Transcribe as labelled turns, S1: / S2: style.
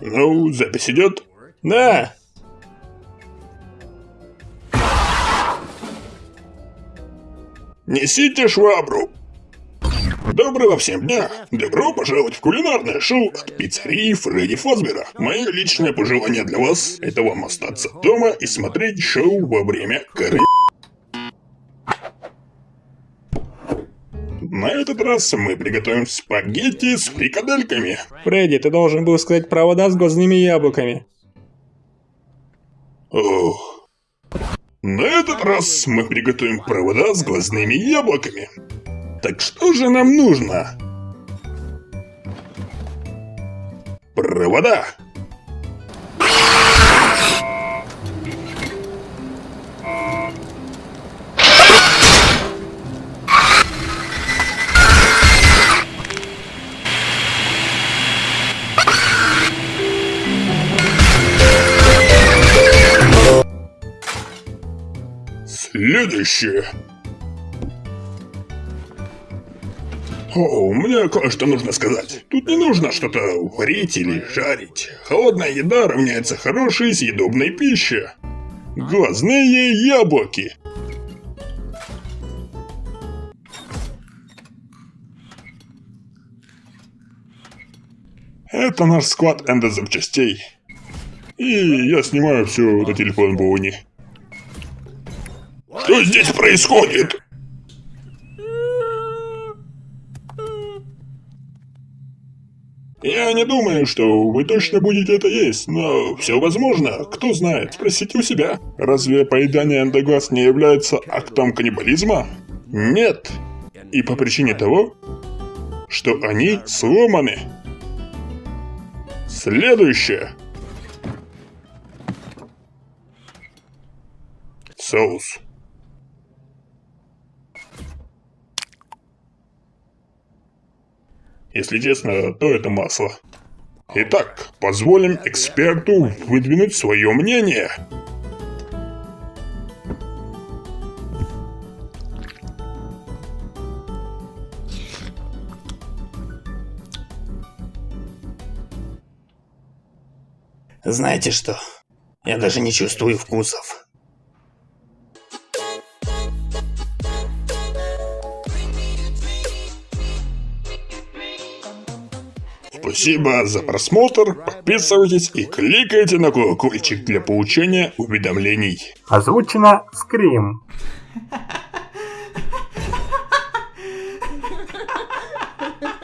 S1: Ну, запись идет? Да. Несите швабру. Доброго всем дня! Добро пожаловать в кулинарное шоу от пиццерии Фредди Фазбера. Мое личное пожелание для вас – это вам остаться дома и смотреть шоу во время коры. Этот раз мы приготовим спагетти с фрикадельками.
S2: Фредди, ты должен был сказать провода с глазными яблоками.
S1: Ох. На этот раз мы приготовим провода с глазными яблоками. Так что же нам нужно? Провода. Следующее. О, мне кое-что нужно сказать. Тут не нужно что-то варить или жарить. Холодная еда равняется хорошей съедобной пище. Глазные яблоки. Это наш склад эндозапчастей. И я снимаю все на телефон Боуни. Что здесь происходит? Я не думаю, что вы точно будете это есть, но все возможно. Кто знает, спросите у себя. Разве поедание эндоглаз не является актом каннибализма? Нет. И по причине того, что они сломаны. Следующее. Соус. Если честно, то это масло. Итак, позволим эксперту выдвинуть свое мнение.
S3: Знаете что? Я даже не чувствую вкусов.
S1: Спасибо за просмотр, подписывайтесь и кликайте на колокольчик для получения уведомлений.
S2: Озвучено Скрим. Ha ha ha!